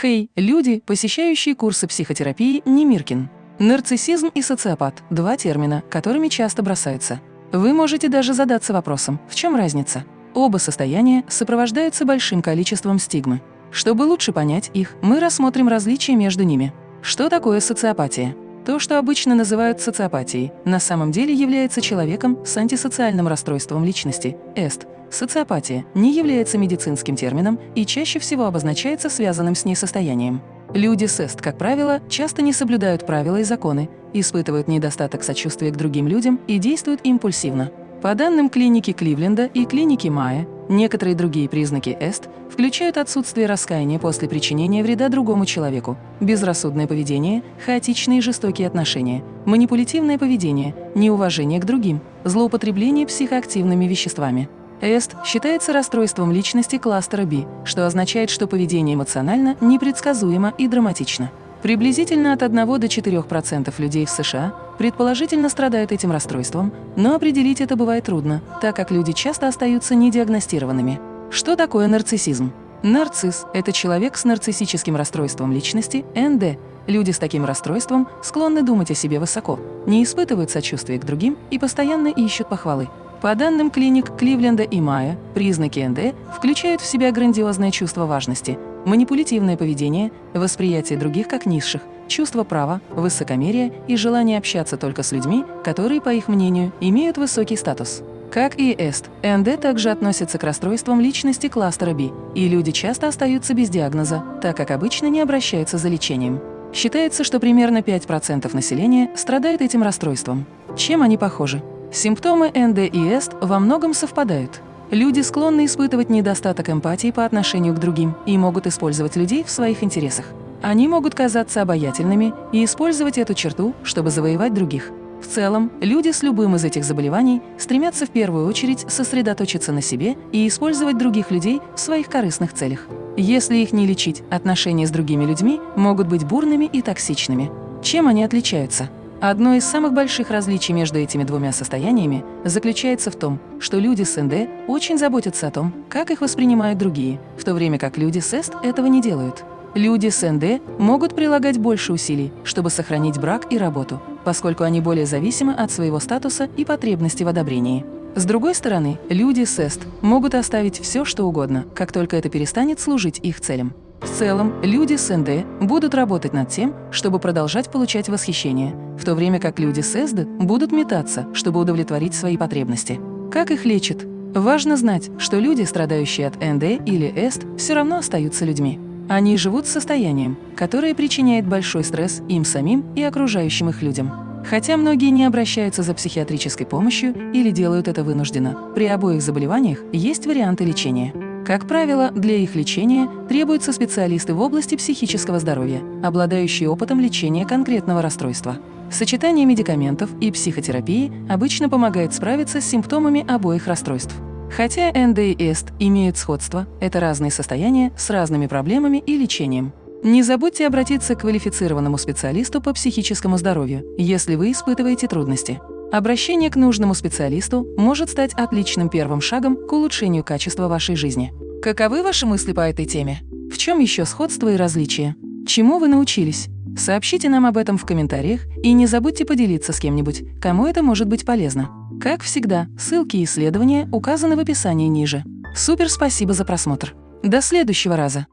Хей, люди, посещающие курсы психотерапии Немиркин. Нарциссизм и социопат – два термина, которыми часто бросаются. Вы можете даже задаться вопросом, в чем разница? Оба состояния сопровождаются большим количеством стигмы. Чтобы лучше понять их, мы рассмотрим различия между ними. Что такое социопатия? То, что обычно называют социопатией, на самом деле является человеком с антисоциальным расстройством личности – ЭСТ. Социопатия не является медицинским термином и чаще всего обозначается связанным с ней состоянием. Люди с ЭСТ, как правило, часто не соблюдают правила и законы, испытывают недостаток сочувствия к другим людям и действуют импульсивно. По данным клиники Кливленда и клиники Майя, некоторые другие признаки ЭСТ включают отсутствие раскаяния после причинения вреда другому человеку, безрассудное поведение, хаотичные и жестокие отношения, манипулятивное поведение, неуважение к другим, злоупотребление психоактивными веществами. ЭСТ считается расстройством личности кластера B, что означает, что поведение эмоционально непредсказуемо и драматично. Приблизительно от 1 до 4% людей в США предположительно страдают этим расстройством, но определить это бывает трудно, так как люди часто остаются недиагностированными. Что такое нарциссизм? Нарцисс – это человек с нарциссическим расстройством личности, НД. Люди с таким расстройством склонны думать о себе высоко, не испытывают сочувствия к другим и постоянно ищут похвалы. По данным клиник Кливленда и Майя, признаки НД включают в себя грандиозное чувство важности, манипулятивное поведение, восприятие других как низших, чувство права, высокомерие и желание общаться только с людьми, которые, по их мнению, имеют высокий статус. Как и ЭСТ, НД также относится к расстройствам личности кластера B, и люди часто остаются без диагноза, так как обычно не обращаются за лечением. Считается, что примерно 5% населения страдает этим расстройством. Чем они похожи? Симптомы НД и ЭСТ во многом совпадают. Люди склонны испытывать недостаток эмпатии по отношению к другим и могут использовать людей в своих интересах. Они могут казаться обаятельными и использовать эту черту, чтобы завоевать других. В целом, люди с любым из этих заболеваний стремятся в первую очередь сосредоточиться на себе и использовать других людей в своих корыстных целях. Если их не лечить, отношения с другими людьми могут быть бурными и токсичными. Чем они отличаются? Одно из самых больших различий между этими двумя состояниями заключается в том, что люди с НД очень заботятся о том, как их воспринимают другие, в то время как люди с ЭСТ этого не делают. Люди с НД могут прилагать больше усилий, чтобы сохранить брак и работу, поскольку они более зависимы от своего статуса и потребности в одобрении. С другой стороны, люди с ЭСТ могут оставить все, что угодно, как только это перестанет служить их целям. В целом, люди с НД будут работать над тем, чтобы продолжать получать восхищение, в то время как люди с СД будут метаться, чтобы удовлетворить свои потребности. Как их лечат? Важно знать, что люди, страдающие от НД или ЭСТ, все равно остаются людьми. Они живут с состоянием, которое причиняет большой стресс им самим и окружающим их людям. Хотя многие не обращаются за психиатрической помощью или делают это вынужденно, при обоих заболеваниях есть варианты лечения. Как правило, для их лечения требуются специалисты в области психического здоровья, обладающие опытом лечения конкретного расстройства. Сочетание медикаментов и психотерапии обычно помогает справиться с симптомами обоих расстройств. Хотя НД и ЭСТ имеют сходство, это разные состояния с разными проблемами и лечением. Не забудьте обратиться к квалифицированному специалисту по психическому здоровью, если вы испытываете трудности. Обращение к нужному специалисту может стать отличным первым шагом к улучшению качества вашей жизни. Каковы ваши мысли по этой теме? В чем еще сходство и различия? Чему вы научились? Сообщите нам об этом в комментариях и не забудьте поделиться с кем-нибудь, кому это может быть полезно. Как всегда, ссылки и исследования указаны в описании ниже. Супер спасибо за просмотр. До следующего раза!